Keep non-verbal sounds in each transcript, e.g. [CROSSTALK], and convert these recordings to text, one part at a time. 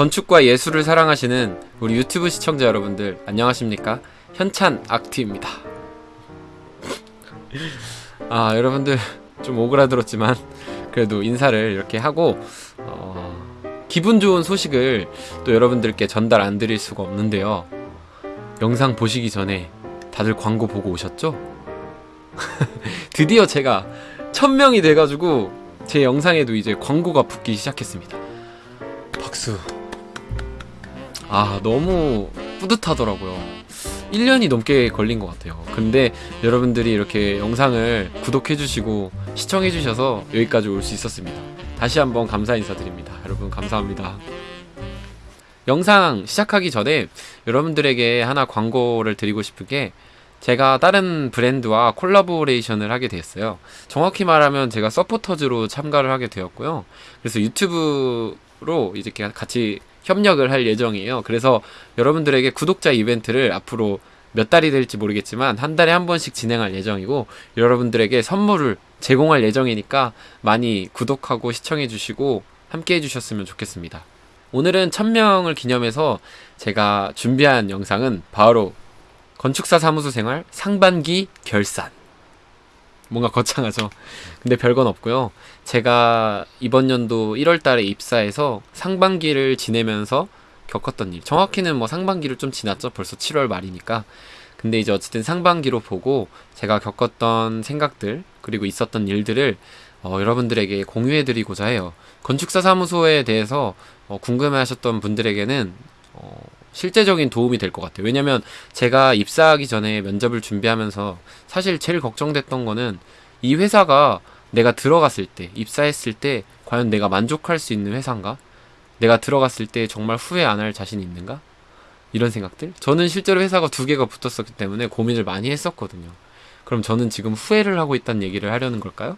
건축과 예술을 사랑하시는 우리 유튜브 시청자 여러분들 안녕하십니까? 현찬 악티입니다. 아 여러분들 좀 오그라들었지만 그래도 인사를 이렇게 하고 어, 기분 좋은 소식을 또 여러분들께 전달 안 드릴 수가 없는데요. 영상 보시기 전에 다들 광고 보고 오셨죠? [LAUGHS] 드디어 제가 천명이 돼가지고 제 영상에도 이제 광고가 붙기 시작했습니다. 박수. 아, 너무 뿌듯하더라고요. 1년이 넘게 걸린 것 같아요. 근데 여러분들이 이렇게 영상을 구독해주시고 시청해주셔서 여기까지 올 수 있었습니다. 다시 한번 감사 인사드립니다. 여러분, 감사합니다. 영상 시작하기 전에 여러분들에게 하나 광고를 드리고 싶은 게 제가 다른 브랜드와 콜라보레이션을 하게 됐어요. 정확히 말하면 제가 서포터즈로 참가를 하게 되었고요. 그래서 유튜브로 이제 같이 협력을 할 예정이에요. 그래서 여러분들에게 구독자 이벤트를 앞으로 몇 달이 될지 모르겠지만 한 달에 한 번씩 진행할 예정이고 여러분들에게 선물을 제공할 예정이니까 많이 구독하고 시청해 주시고 함께 해 주셨으면 좋겠습니다. 오늘은 1000명을 기념해서 제가 준비한 영상은 바로 건축사 사무소 생활 상반기 결산. 뭔가 거창하죠. 근데 별건 없고요. 제가 이번 연도 1월 달에 입사해서 상반기를 지내면서 겪었던 일. 정확히는 뭐 상반기를 좀 지났죠. 벌써 7월 말이니까. 근데 이제 어쨌든 상반기로 보고 제가 겪었던 생각들, 그리고 있었던 일들을 어, 여러분들에게 공유해드리고자 해요. 건축사 사무소에 대해서 어, 궁금해 하셨던 분들에게는 어, 실제적인 도움이 될 것 같아요. 왜냐면 제가 입사하기 전에 면접을 준비하면서 사실 제일 걱정됐던 거는 이 회사가 내가 들어갔을 때, 입사했을 때 과연 내가 만족할 수 있는 회사인가? 내가 들어갔을 때 정말 후회 안 할 자신이 있는가? 이런 생각들? 저는 실제로 회사가 두 개가 붙었었기 때문에 고민을 많이 했었거든요. 그럼 저는 지금 후회를 하고 있다는 얘기를 하려는 걸까요?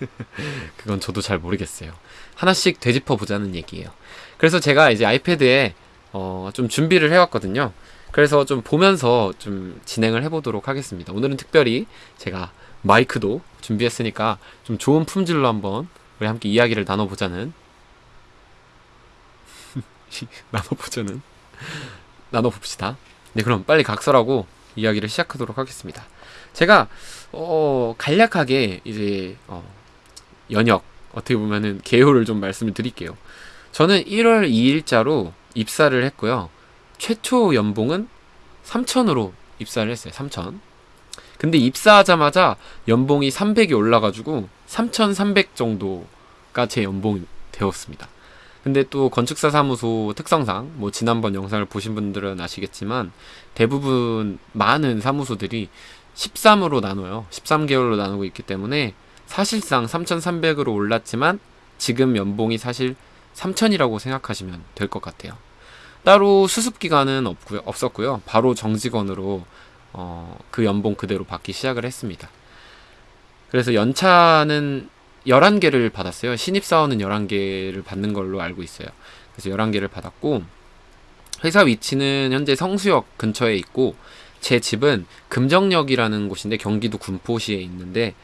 [LAUGHS] 그건 저도 잘 모르겠어요. 하나씩 되짚어 보자는 얘기예요. 그래서 제가 이제 아이패드에 어, 좀 준비를 해왔거든요. 그래서 좀 보면서 좀 진행을 해보도록 하겠습니다. 오늘은 특별히 제가 마이크도 준비했으니까 좀 좋은 품질로 한번 우리 함께 이야기를 나눠보자는 [LAUGHS] 나눠보자는 나눠봅시다. 네, 그럼 빨리 각설하고 이야기를 시작하도록 하겠습니다. 제가 어, 간략하게 이제 어, 연역 어떻게 보면은 개요를 좀 말씀을 드릴게요. 저는 1월 2일자로 입사를 했고요. 최초 연봉은 3천으로 입사를 했어요. 3천. 근데 입사하자마자 연봉이 300이 올라가지고 3,300 정도가 제 연봉이 되었습니다. 근데 또 건축사 사무소 특성상 뭐 지난번 영상을 보신 분들은 아시겠지만 대부분 많은 사무소들이 13으로 나눠요. 13개월로 나누고 있기 때문에 사실상 3,300으로 올랐지만 지금 연봉이 사실 3,000이라고 생각하시면 될 것 같아요. 따로 수습 기간은 없고요, 없었고요. 바로 정직원으로 어, 그 연봉 그대로 받기 시작을 했습니다. 그래서 연차는 11개를 받았어요. 신입사원은 11개를 받는 걸로 알고 있어요. 그래서 11개를 받았고 회사 위치는 현재 성수역 근처에 있고 제 집은 금정역이라는 곳인데 경기도 군포시에 있는데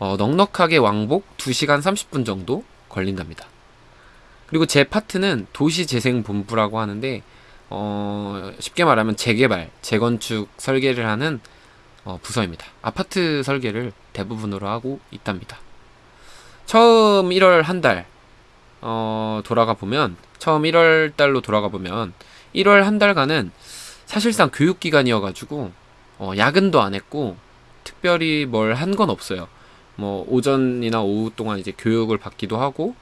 어, 넉넉하게 왕복 2시간 30분 정도 걸린답니다. 그리고 제 파트는 도시재생본부라고 하는데 어, 쉽게 말하면 재개발, 재건축 설계를 하는 어, 부서입니다. 아파트 설계를 대부분으로 하고 있답니다. 처음 1월 한 달, 어, 돌아가 보면, 처음 1월 달로 돌아가 보면, 1월 한 달간은 사실상 교육기간이어가지고, 어, 야근도 안 했고, 특별히 뭘 한 건 없어요. 뭐 오전이나 오후 동안 이제 교육을 받기도 하고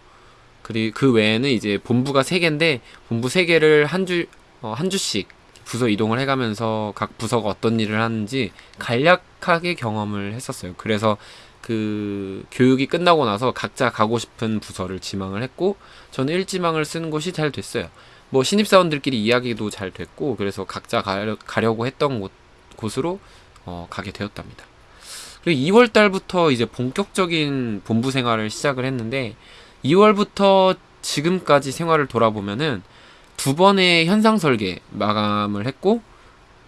그리고 그 외에는 이제 본부가 세 개인데 본부 세 개를 한주한 어, 주씩 부서 이동을 해가면서 각 부서가 어떤 일을 하는지 간략하게 경험을 했었어요. 그래서 그 교육이 끝나고 나서 각자 가고 싶은 부서를 지망을 했고 저는 일지망을 쓰는 것이 잘 됐어요. 뭐 신입사원들끼리 이야기도 잘 됐고 그래서 각자 가려, 가려고 했던 곳, 곳으로 어, 가게 되었답니다. 그리고 2월 달부터 이제 본격적인 본부 생활을 시작을 했는데 2월부터 지금까지 생활을 돌아보면은 두 번의 현상 설계 마감을 했고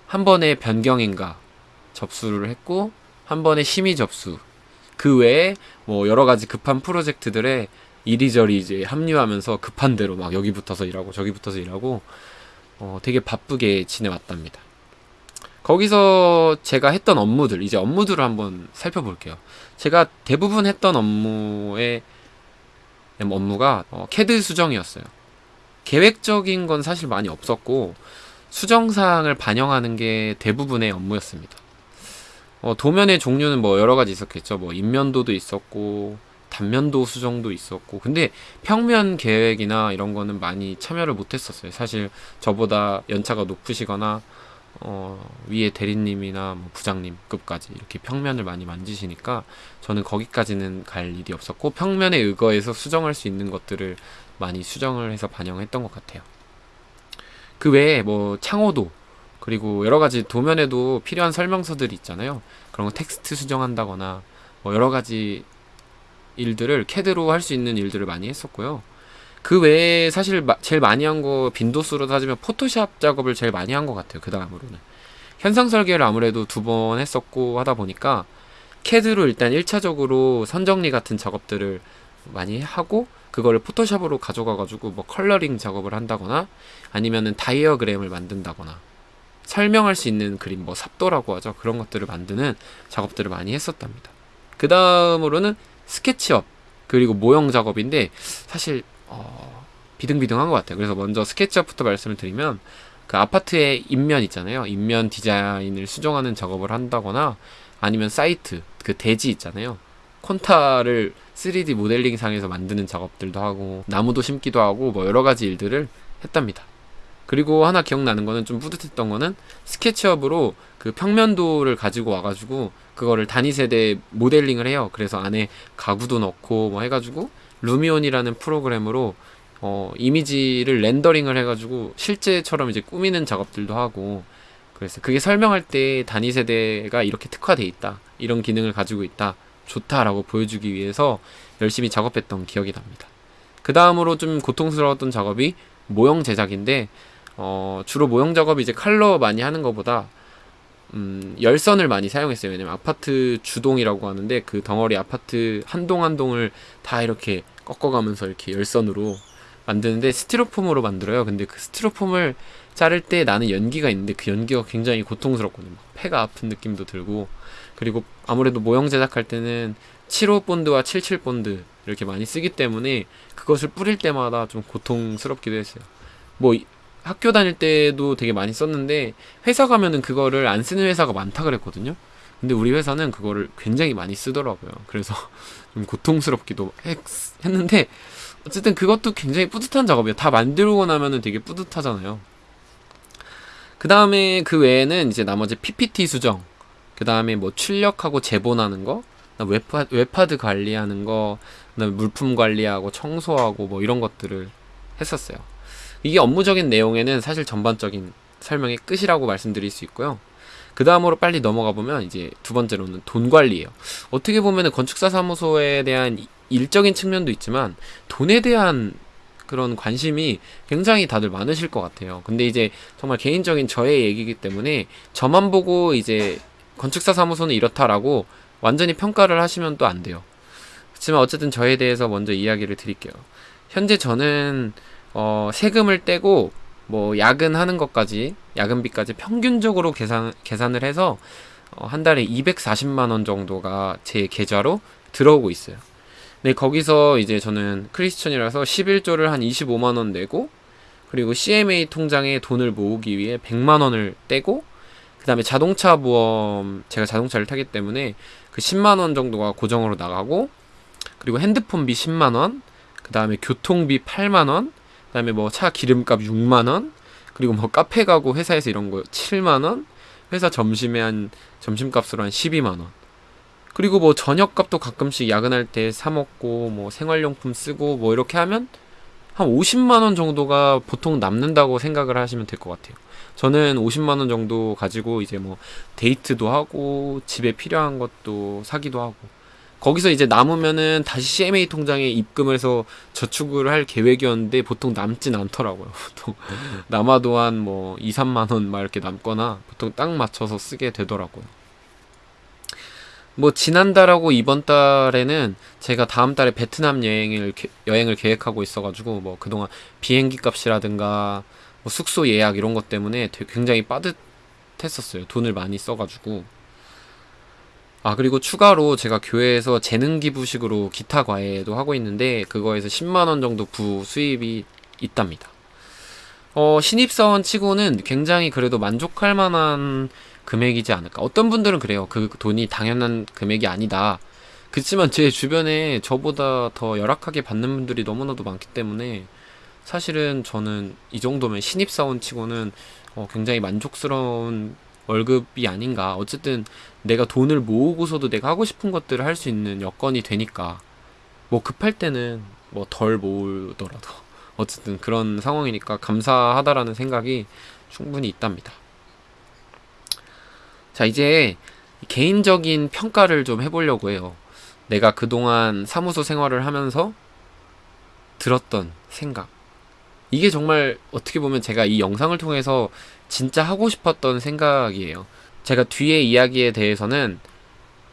한 번의 변경 인가 접수를 했고 한 번의 심의 접수 그 외에 뭐 여러 가지 급한 프로젝트들에 이리저리 이제 합류하면서 급한 대로 막 여기 붙어서 일하고 저기 붙어서 일하고 어, 되게 바쁘게 지내왔답니다. 거기서 제가 했던 업무들 이제 업무들을 한번 살펴볼게요. 제가 대부분 했던 업무의 업무가 어, 캐드 수정이었어요. 계획적인 건 사실 많이 없었고 수정사항을 반영하는 게 대부분의 업무였습니다. 어, 도면의 종류는 뭐 여러 가지 있었겠죠. 뭐 인면도도 있었고 단면도 수정도 있었고 근데 평면 계획이나 이런 거는 많이 참여를 못 했었어요. 사실 저보다 연차가 높으시거나 어, 위에 대리님이나 뭐 부장님급까지 이렇게 평면을 많이 만지시니까 저는 거기까지는 갈 일이 없었고 평면에 의거해서 수정할 수 있는 것들을 많이 수정을 해서 반영했던 것 같아요. 그 외에 뭐 창호도 그리고 여러 가지 도면에도 필요한 설명서들이 있잖아요. 그런 거 텍스트 수정한다거나 뭐 여러 가지 일들을 캐드로 할 수 있는 일들을 많이 했었고요. 그 외에 사실 마, 제일 많이 한 거 빈도수로 따지면 포토샵 작업을 제일 많이 한 것 같아요. 그 다음으로는 현상 설계를 아무래도 두 번 했었고 하다 보니까 캐드로 일단 1차적으로 선정리 같은 작업들을 많이 하고 그거를 포토샵으로 가져가 가지고 뭐 coloring 작업을 한다거나 아니면은 다이어그램을 만든다거나 설명할 수 있는 그림 뭐 삽도라고 하죠 그런 것들을 만드는 작업들을 많이 했었답니다 그 다음으로는 스케치업 그리고 모형 작업인데 사실 어, 비등비등한 것 같아요 그래서 먼저 스케치업부터 말씀을 드리면 그 아파트의 입면 있잖아요 입면 디자인을 수정하는 작업을 한다거나 아니면 사이트 그 대지 있잖아요 콘타를 3D 모델링 상에서 만드는 작업들도 하고 나무도 심기도 하고 뭐 여러 가지 일들을 했답니다. 그리고 하나 기억나는 거는 좀 뿌듯했던 거는 스케치업으로 그 평면도를 가지고 와가지고 그거를 단위 세대 모델링을 해요. 그래서 안에 가구도 넣고 뭐 해가지고 루미온이라는 프로그램으로 어, 이미지를 렌더링을 해가지고 실제처럼 이제 꾸미는 작업들도 하고 그래서 그게 설명할 때 단위 세대가 이렇게 특화돼 있다 이런 기능을 가지고 있다 좋다라고 보여주기 위해서 열심히 작업했던 기억이 납니다. 그 다음으로 좀 고통스러웠던 작업이 모형 제작인데 어, 주로 모형 작업이 이제 칼러 많이 하는 것보다 음, 열선을 많이 사용했어요. 왜냐면 아파트 주동이라고 하는데 그 덩어리 아파트 한 동 한 동을 다 이렇게 꺾어가면서 이렇게 열선으로 만드는데 스티로폼으로 만들어요. 근데 그 스티로폼을 자를 때 나는 연기가 있는데 그 연기가 굉장히 고통스럽거든요. 폐가 아픈 느낌도 들고 그리고 아무래도 모형 제작할 때는 7호 본드와 77 본드 이렇게 많이 쓰기 때문에 그것을 뿌릴 때마다 좀 고통스럽기도 했어요. 뭐 학교 다닐 때도 되게 많이 썼는데 회사 가면은 그거를 안 쓰는 회사가 많다 그랬거든요. 근데 우리 회사는 그거를 굉장히 많이 쓰더라고요. 그래서 [LAUGHS] 좀 고통스럽기도 했, 했는데 어쨌든 그것도 굉장히 뿌듯한 작업이에요. 다 만들고 나면은 되게 뿌듯하잖아요. 그 다음에 그 외에는 이제 나머지 PPT 수정 그 다음에 뭐 출력하고 제본하는 거, 웹파, 웹하드 관리하는 거, 그다음에 물품 관리하고 청소하고 뭐 이런 것들을 했었어요. 이게 업무적인 내용에는 사실 전반적인 설명의 끝이라고 말씀드릴 수 있고요. 그 다음으로 빨리 넘어가 보면 이제 두 번째로는 돈 관리예요. 어떻게 보면 건축사 사무소에 대한 일적인 측면도 있지만 돈에 대한 그런 관심이 굉장히 다들 많으실 것 같아요. 근데 이제 정말 개인적인 저의 얘기이기 때문에 저만 보고 이제 건축사 사무소는 이렇다라고 완전히 평가를 하시면 또 안 돼요. 그렇지만 어쨌든 저에 대해서 먼저 이야기를 드릴게요. 현재 저는 어, 세금을 떼고 뭐 야근하는 것까지 야근비까지 평균적으로 계산 계산을 해서 어, 한 달에 240만 원 정도가 제 계좌로 들어오고 있어요. 네, 거기서 이제 저는 크리스천이라서 11조를 한 25만 원 내고 그리고 CMA 통장에 돈을 모으기 위해 100만 원을 떼고 그 다음에 자동차 보험 제가 자동차를 타기 때문에 그 10만 원 정도가 고정으로 나가고 그리고 핸드폰비 10만 원 그 다음에 교통비 8만 원 그 다음에 뭐 차 기름값 6만원 그리고 뭐 카페 가고 회사에서 이런 거 7만원 회사 점심에 한 점심값으로 한 12만원. 그리고 뭐 저녁값도 가끔씩 야근할 때 사 먹고 뭐 생활용품 쓰고 뭐 이렇게 하면 한 50만원 정도가 보통 남는다고 생각을 하시면 될 것 같아요. 저는 50만 원 정도 가지고 이제 뭐 데이트도 하고 집에 필요한 것도 사기도 하고 거기서 이제 남으면은 다시 CMA 통장에 입금을 해서 저축을 할 계획이었는데 보통 남진 않더라고요. [LAUGHS] 보통 남아도 한 뭐 2, 3만 원 막 이렇게 남거나 보통 딱 맞춰서 쓰게 되더라고요. 뭐 지난달하고 이번 달에는 제가 다음 달에 베트남 여행을 계- 여행을 계획하고 있어 가지고 뭐 그동안 비행기 값이라든가 뭐 숙소 예약 이런 것 때문에 굉장히 빠듯했었어요. 돈을 많이 써 가지고 아 그리고 추가로 제가 교회에서 재능 기부식으로 기타 과외도 하고 있는데 그거에서 10만 원 정도 부 수입이 있답니다. 어 신입사원 치고는 굉장히 그래도 만족할 만한 금액이지 않을까. 어떤 분들은 그래요. 그 돈이 당연한 금액이 아니다. 그렇지만 제 주변에 저보다 더 열악하게 받는 분들이 너무나도 많기 때문에 사실은 저는 이 정도면 신입사원 치고는 어, 굉장히 만족스러운 월급이 아닌가. 어쨌든 내가 돈을 모으고서도 내가 하고 싶은 것들을 할 수 있는 여건이 되니까 뭐 급할 때는 뭐 덜 모으더라도 [LAUGHS] 어쨌든 그런 상황이니까 감사하다라는 생각이 충분히 있답니다. 자, 이제 개인적인 평가를 좀 해보려고 해요. 내가 그동안 사무소 생활을 하면서 들었던 생각. 이게 정말 어떻게 보면 제가 이 영상을 통해서 진짜 하고 싶었던 생각이에요. 제가 뒤에 이야기에 대해서는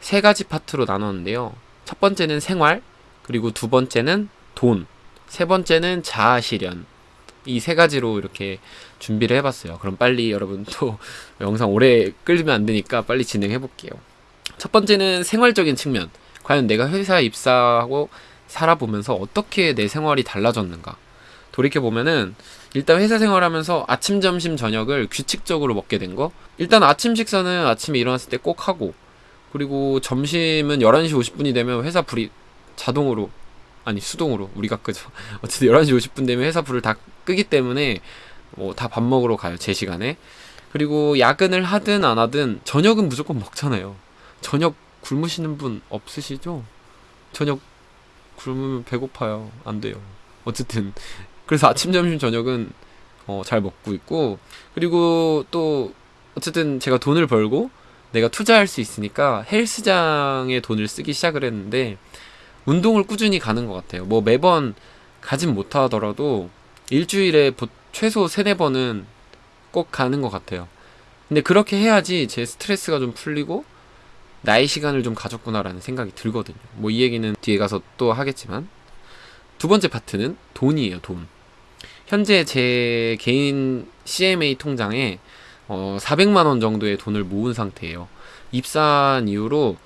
세 가지 파트로 나눴는데요. 첫 번째는 생활, 그리고 두 번째는 돈, 세 번째는 자아 실현. 이 세 가지로 이렇게 준비를 해봤어요. 그럼 빨리 여러분 또 [LAUGHS] 영상 오래 끌면 안 되니까 빨리 진행해 볼게요. 첫 번째는 생활적인 측면. 과연 내가 회사에 입사하고 살아보면서 어떻게 내 생활이 달라졌는가. 돌이켜 보면은 일단 회사 생활하면서 아침, 점심, 저녁을 규칙적으로 먹게 된 거. 일단 아침 식사는 아침에 일어났을 때 꼭 하고 그리고 점심은 11시 50분이 되면 회사 불이 자동으로 아니 수동으로 우리가 끄죠. [LAUGHS] 어쨌든 11시 50분 되면 회사 불을 다 끄기 때문에 뭐 다 밥 먹으러 가요. 제 시간에. 그리고 야근을 하든 안 하든 저녁은 무조건 먹잖아요. 저녁 굶으시는 분 없으시죠? 저녁 굶으면 배고파요. 안 돼요. 어쨌든 그래서 아침, 점심, 저녁은 어, 잘 먹고 있고 그리고 또 어쨌든 제가 돈을 벌고 내가 투자할 수 있으니까 헬스장에 돈을 쓰기 시작을 했는데 운동을 꾸준히 가는 것 같아요. 뭐 매번 가진 못하더라도 일주일에 보- 최소 세네 번은 꼭 가는 것 같아요. 근데 그렇게 해야지 제 스트레스가 좀 풀리고 나의 시간을 좀 가졌구나라는 생각이 들거든요. 뭐 이 얘기는 뒤에 가서 또 하겠지만 두 번째 파트는 돈이에요. 돈. 현재 제 개인 CMA 통장에 어, 400만 원 정도의 돈을 모은 상태예요. 입사한 이후로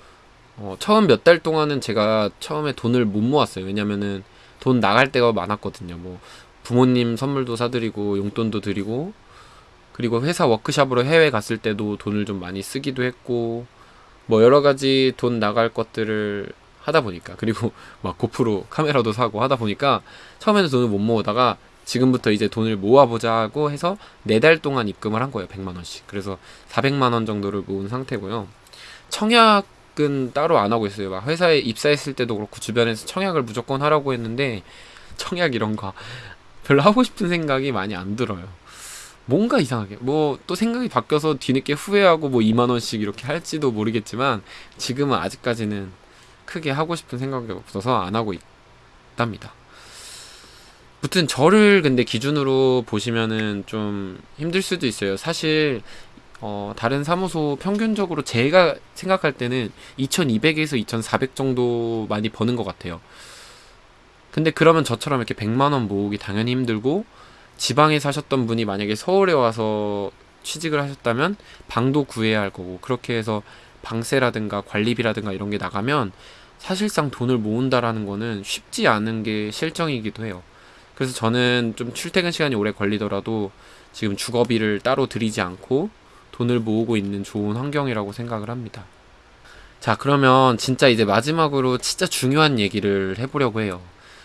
어, 처음 몇 달 동안은 제가 처음에 돈을 못 모았어요. 왜냐면은 돈 나갈 때가 많았거든요. 뭐 부모님 선물도 사드리고 용돈도 드리고 그리고 회사 워크샵으로 해외 갔을 때도 돈을 좀 많이 쓰기도 했고 뭐 여러 가지 돈 나갈 것들을 하다 보니까 그리고 [LAUGHS] 막 고프로 카메라도 사고 하다 보니까 처음에는 돈을 못 모으다가 지금부터 이제 돈을 모아보자 하고 해서 네 달 동안 입금을 한 거예요. 100만 원씩. 그래서 400만 원 정도를 모은 상태고요. 청약은 따로 안 하고 있어요. 막 회사에 입사했을 때도 그렇고 주변에서 청약을 무조건 하라고 했는데 청약 이런 거 [LAUGHS] 별로 하고 싶은 생각이 많이 안 들어요. 뭔가 이상하게 뭐 또 생각이 바뀌어서 뒤늦게 후회하고 뭐 2만 원씩 이렇게 할지도 모르겠지만 지금은 아직까지는 크게 하고 싶은 생각이 없어서 안 하고 있답니다. 무튼 저를 근데 기준으로 보시면은 좀 힘들 수도 있어요. 사실 어, 다른 사무소 평균적으로 제가 생각할 때는 2200에서 2400 정도 많이 버는 것 같아요. 근데 그러면 저처럼 이렇게 100만 원 모으기 당연히 힘들고 지방에 사셨던 분이 만약에 서울에 와서 취직을 하셨다면 방도 구해야 할 거고 그렇게 해서 방세라든가 관리비라든가 이런 게 나가면 사실상 돈을 모은다라는 거는 쉽지 않은 게 실정이기도 해요. 그래서 저는 좀 출퇴근 시간이 오래 걸리더라도 지금 주거비를 따로 들이지 않고 돈을 모으고 있는 좋은 환경이라고 생각을 합니다. 자, 그러면 진짜 이제 마지막으로 진짜 중요한 얘기를 해보려고 해요.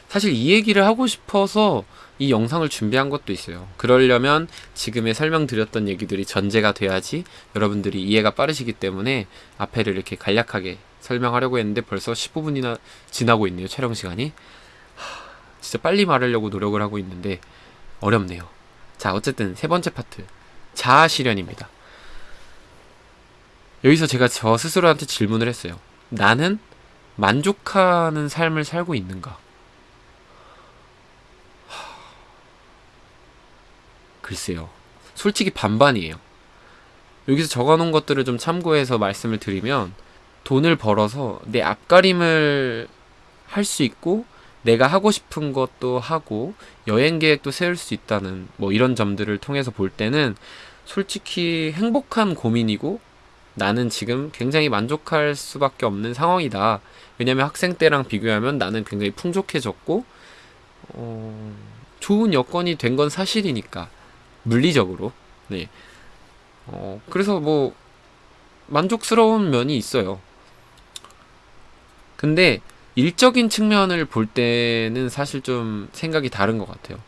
사실 이 얘기를 하고 싶어서 이 영상을 준비한 것도 있어요. 그러려면 지금의 설명드렸던 얘기들이 전제가 돼야지 여러분들이 이해가 빠르시기 때문에 앞에를 이렇게 간략하게 설명하려고 했는데 벌써 15분이나 지나고 있네요. 촬영 시간이. 하, 진짜 빨리 말하려고 노력을 하고 있는데 어렵네요. 자, 어쨌든 세 번째 파트. 자아 실현입니다. 여기서 제가 저 스스로한테 질문을 했어요. 나는 만족하는 삶을 살고 있는가? 글쎄요. 솔직히 반반이에요. 여기서 적어놓은 것들을 좀 참고해서 말씀을 드리면, 돈을 벌어서 내 앞가림을 할 수 있고 내가 하고 싶은 것도 하고 여행 계획도 세울 수 있다는 뭐 이런 점들을 통해서 볼 때는 솔직히 행복한 고민이고 나는 지금 굉장히 만족할 수밖에 없는 상황이다. 왜냐면 학생 때랑 비교하면 나는 굉장히 풍족해졌고 어, 좋은 여건이 된 건 사실이니까 물리적으로 네. 어, 그래서 뭐 만족스러운 면이 있어요. 근데 일적인 측면을 볼 때는 사실 좀 생각이 다른 것 같아요.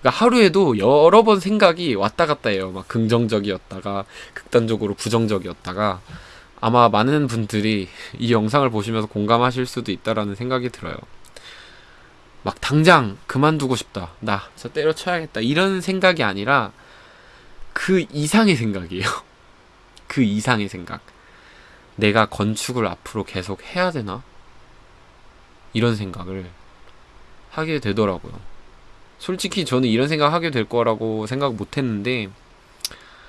그러니까 하루에도 여러 번 생각이 왔다 갔다 해요. 막 긍정적이었다가 극단적으로 부정적이었다가 아마 많은 분들이 이 영상을 보시면서 공감하실 수도 있다라는 생각이 들어요. 막 당장 그만두고 싶다. 나 저 때려쳐야겠다. 이런 생각이 아니라 그 이상의 생각이에요. [LAUGHS] 그 이상의 생각. 내가 건축을 앞으로 계속 해야 되나? 이런 생각을 하게 되더라고요. 솔직히 저는 이런 생각 하게 될 거라고 생각 못 했는데,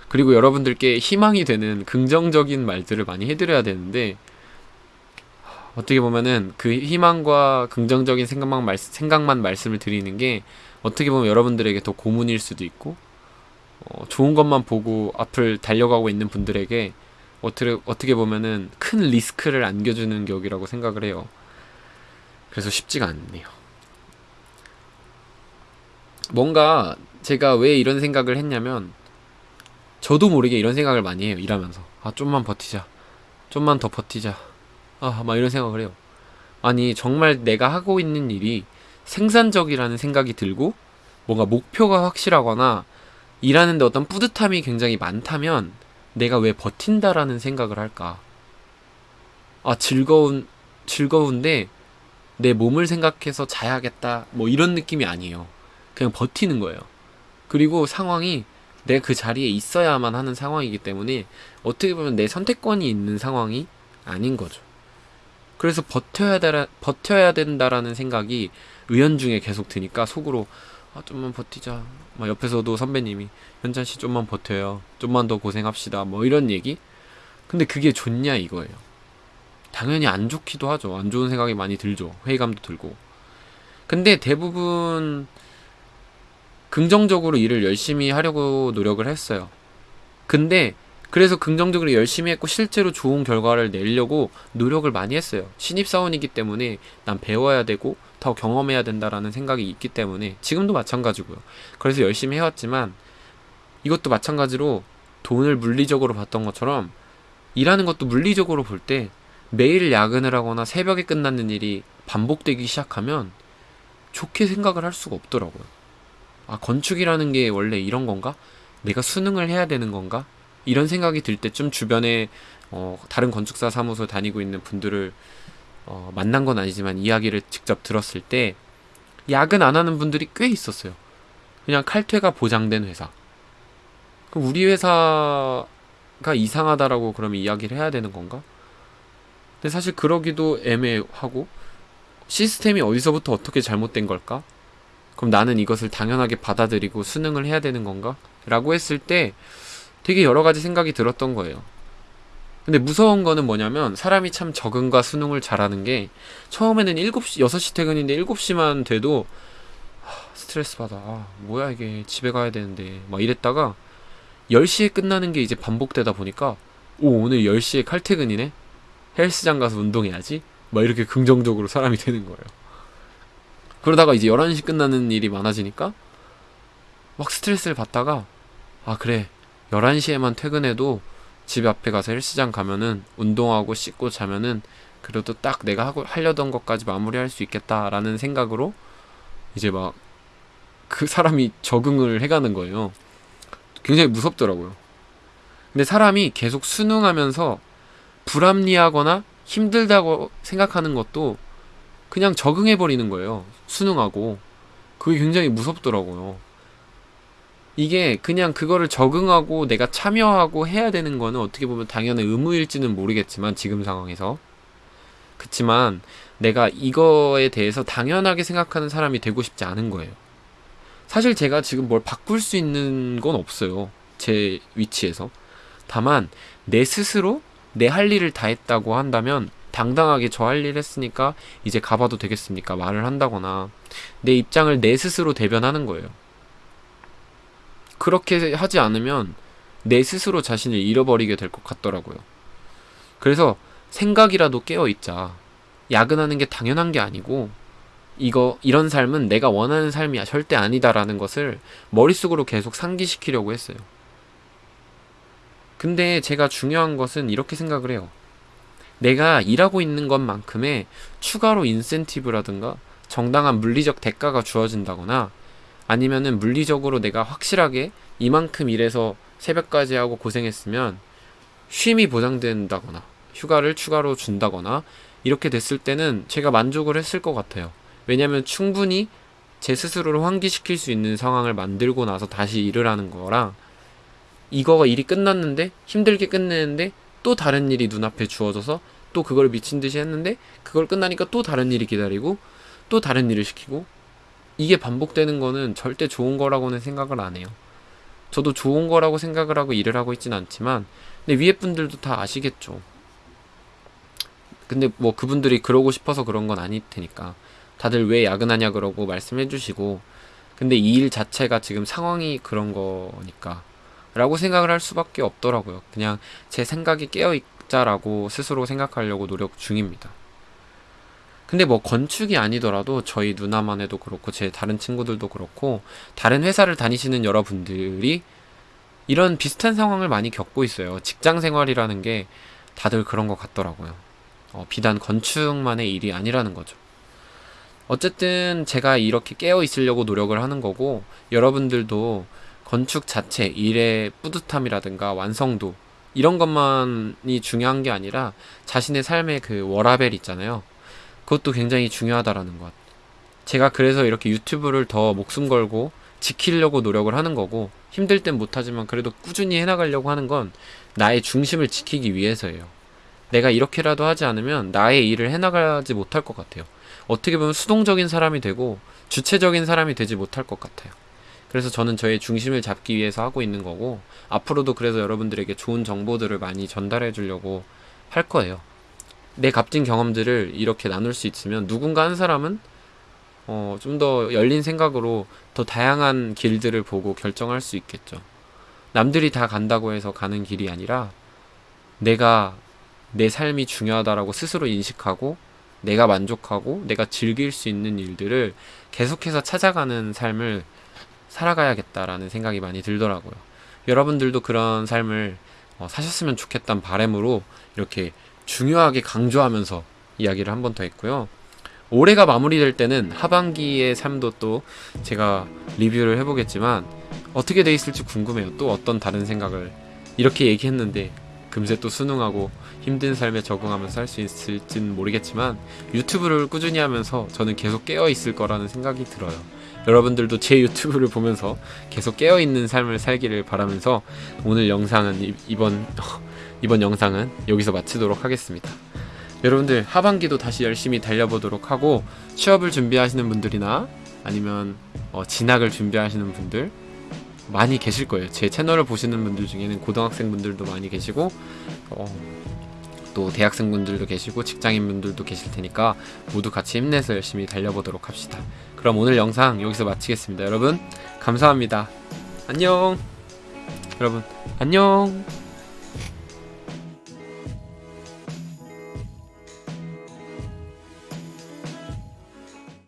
그리고 여러분들께 희망이 되는 긍정적인 말들을 많이 해드려야 되는데, 어떻게 보면은 그 희망과 긍정적인 생각만, 말, 생각만 말씀을 드리는 게 어떻게 보면 여러분들에게 더 고문일 수도 있고, 어, 좋은 것만 보고 앞을 달려가고 있는 분들에게 어떻게, 어떻게 보면은 큰 리스크를 안겨주는 격이라고 생각을 해요. 그래서 쉽지가 않네요. 뭔가 제가 왜 이런 생각을 했냐면 저도 모르게 이런 생각을 많이 해요. 일하면서. 아, 좀만 버티자. 좀만 더 버티자. 아, 막 이런 생각을 해요. 아니, 정말 내가 하고 있는 일이 생산적이라는 생각이 들고 뭔가 목표가 확실하거나 일하는데 어떤 뿌듯함이 굉장히 많다면 내가 왜 버틴다라는 생각을 할까? 아, 즐거운, 즐거운데 내 몸을 생각해서 자야겠다. 뭐 이런 느낌이 아니에요. 그냥 버티는 거예요. 그리고 상황이 내 그 자리에 있어야만 하는 상황이기 때문에 어떻게 보면 내 선택권이 있는 상황이 아닌 거죠. 그래서 버텨야 되 버텨야 된다라는 생각이 의연중에 계속 드니까 속으로 아 좀만 버티자. 막 옆에서도 선배님이 현찬 씨 좀만 버텨요. 좀만 더 고생합시다. 뭐 이런 얘기. 근데 그게 좋냐 이거예요. 당연히 안 좋기도 하죠. 안 좋은 생각이 많이 들죠. 회의감도 들고. 근데 대부분 긍정적으로 일을 열심히 하려고 노력을 했어요. 근데 그래서 긍정적으로 열심히 했고 실제로 좋은 결과를 내려고 노력을 많이 했어요. 신입사원이기 때문에 난 배워야 되고 더 경험해야 된다라는 생각이 있기 때문에 지금도 마찬가지고요. 그래서 열심히 해왔지만 이것도 마찬가지로 돈을 물리적으로 봤던 것처럼 일하는 것도 물리적으로 볼 때 매일 야근을 하거나 새벽에 끝나는 일이 반복되기 시작하면 좋게 생각을 할 수가 없더라고요. 아, 건축이라는 게 원래 이런 건가? 내가 수능을 해야 되는 건가? 이런 생각이 들 때쯤 주변에 어, 다른 건축사 사무소 다니고 있는 분들을 어, 만난 건 아니지만 이야기를 직접 들었을 때 야근 안 하는 분들이 꽤 있었어요. 그냥 칼퇴가 보장된 회사. 우리 회사가 이상하다라고 그러면 이야기를 해야 되는 건가? 근데 사실 그러기도 애매하고 시스템이 어디서부터 어떻게 잘못된 걸까? 그럼 나는 이것을 당연하게 받아들이고 수능을 해야 되는 건가? 라고 했을 때 되게 여러 가지 생각이 들었던 거예요. 근데 무서운 거는 뭐냐면 사람이 참 적응과 수능을 잘하는 게 처음에는 7시, 6시 퇴근인데 7시만 돼도 하, 스트레스 받아. 아, 뭐야 이게 집에 가야 되는데 막 이랬다가 10시에 끝나는 게 이제 반복되다 보니까 오 오늘 10시에 칼퇴근이네? 헬스장 가서 운동해야지? 막 이렇게 긍정적으로 사람이 되는 거예요. 그러다가 이제 11시 끝나는 일이 많아지니까 막 스트레스를 받다가 아 그래 11시에만 퇴근해도 집 앞에 가서 헬스장 가면은 운동하고 씻고 자면은 그래도 딱 내가 하고 하려던 것까지 마무리할 수 있겠다라는 생각으로 이제 막 그 사람이 적응을 해가는 거예요. 굉장히 무섭더라고요. 근데 사람이 계속 순응하면서 불합리하거나 힘들다고 생각하는 것도 그냥 적응해버리는 거예요. 수능하고. 그게 굉장히 무섭더라고요. 이게 그냥 그거를 적응하고 내가 참여하고 해야 되는 거는 어떻게 보면 당연한 의무일지는 모르겠지만 지금 상황에서 그치만 내가 이거에 대해서 당연하게 생각하는 사람이 되고 싶지 않은 거예요. 사실 제가 지금 뭘 바꿀 수 있는 건 없어요. 제 위치에서. 다만 내 스스로 내 할 일을 다 했다고 한다면 당당하게 저 할 일 했으니까 이제 가봐도 되겠습니까? 말을 한다거나 내 입장을 내 스스로 대변하는 거예요. 그렇게 하지 않으면 내 스스로 자신을 잃어버리게 될 것 같더라고요. 그래서 생각이라도 깨어 있자. 야근하는 게 당연한 게 아니고 이거 이런 삶은 내가 원하는 삶이 절대 아니다라는 것을 머릿속으로 계속 상기시키려고 했어요. 근데 제가 중요한 것은 이렇게 생각을 해요. 내가 일하고 있는 것만큼의 추가로 인센티브라든가 정당한 물리적 대가가 주어진다거나 아니면은 물리적으로 내가 확실하게 이만큼 일해서 새벽까지 하고 고생했으면 쉼이 보장된다거나 휴가를 추가로 준다거나 이렇게 됐을 때는 제가 만족을 했을 것 같아요. 왜냐면 충분히 제 스스로를 환기시킬 수 있는 상황을 만들고 나서 다시 일을 하는 거랑 이거가 일이 끝났는데 힘들게 끝내는데 또 다른 일이 눈앞에 주어져서 또 그걸 미친 듯이 했는데 그걸 끝나니까 또 다른 일이 기다리고 또 다른 일을 시키고 이게 반복되는 거는 절대 좋은 거라고는 생각을 안 해요. 저도 좋은 거라고 생각을 하고 일을 하고 있진 않지만 근데 위에 분들도 다 아시겠죠. 근데 뭐 그분들이 그러고 싶어서 그런 건 아닐 테니까 다들 왜 야근하냐 그러고 말씀해 주시고 근데 이 일 자체가 지금 상황이 그런 거니까 라고 생각을 할 수밖에 없더라고요. 그냥 제 생각이 깨어 있자라고 스스로 생각하려고 노력 중입니다. 근데 뭐 건축이 아니더라도 저희 누나만 해도 그렇고 제 다른 친구들도 그렇고 다른 회사를 다니시는 여러분들이 이런 비슷한 상황을 많이 겪고 있어요. 직장 생활이라는 게 다들 그런 것 같더라고요. 어, 비단 건축만의 일이 아니라는 거죠. 어쨌든 제가 이렇게 깨어 있으려고 노력을 하는 거고 여러분들도 건축 자체 일의 뿌듯함이라든가 완성도 이런 것만이 중요한 게 아니라 자신의 삶의 그 워라벨 있잖아요. 그것도 굉장히 중요하다라는 것. 제가 그래서 이렇게 유튜브를 더 목숨 걸고 지키려고 노력을 하는 거고 힘들 땐 못하지만 그래도 꾸준히 해나가려고 하는 건 나의 중심을 지키기 위해서예요. 내가 이렇게라도 하지 않으면 나의 일을 해나가지 못할 것 같아요. 어떻게 보면 수동적인 사람이 되고 주체적인 사람이 되지 못할 것 같아요. 그래서 저는 저의 중심을 잡기 위해서 하고 있는 거고 앞으로도 그래서 여러분들에게 좋은 정보들을 많이 전달해 주려고 할 거예요. 내 값진 경험들을 이렇게 나눌 수 있으면 누군가 한 사람은 어, 좀 더 열린 생각으로 더 다양한 길들을 보고 결정할 수 있겠죠. 남들이 다 간다고 해서 가는 길이 아니라 내가 내 삶이 중요하다라고 스스로 인식하고 내가 만족하고 내가 즐길 수 있는 일들을 계속해서 찾아가는 삶을 살아가야겠다라는 생각이 많이 들더라고요. 여러분들도 그런 삶을 어, 사셨으면 좋겠다는 바램으로 이렇게 중요하게 강조하면서 이야기를 한 번 더 했고요. 올해가 마무리될 때는 하반기의 삶도 또 제가 리뷰를 해보겠지만 어떻게 돼 있을지 궁금해요. 또 어떤 다른 생각을 이렇게 얘기했는데 금세 또 수능하고 힘든 삶에 적응하면서 할 수 있을지는 모르겠지만 유튜브를 꾸준히 하면서 저는 계속 깨어 있을 거라는 생각이 들어요. 여러분들도 제 유튜브를 보면서 계속 깨어 있는 삶을 살기를 바라면서 오늘 영상은 이번 [LAUGHS] 이번 영상은 여기서 마치도록 하겠습니다. 여러분들 하반기도 다시 열심히 달려보도록 하고 취업을 준비하시는 분들이나 아니면 어, 진학을 준비하시는 분들 많이 계실 거예요. 제 채널을 보시는 분들 중에는 고등학생 분들도 많이 계시고 어, 또 대학생 분들도 계시고 직장인 분들도 계실 테니까 모두 같이 힘내서 열심히 달려보도록 합시다. 그럼 오늘 영상 여기서 마치겠습니다. 여러분 감사합니다. 안녕. 여러분 안녕.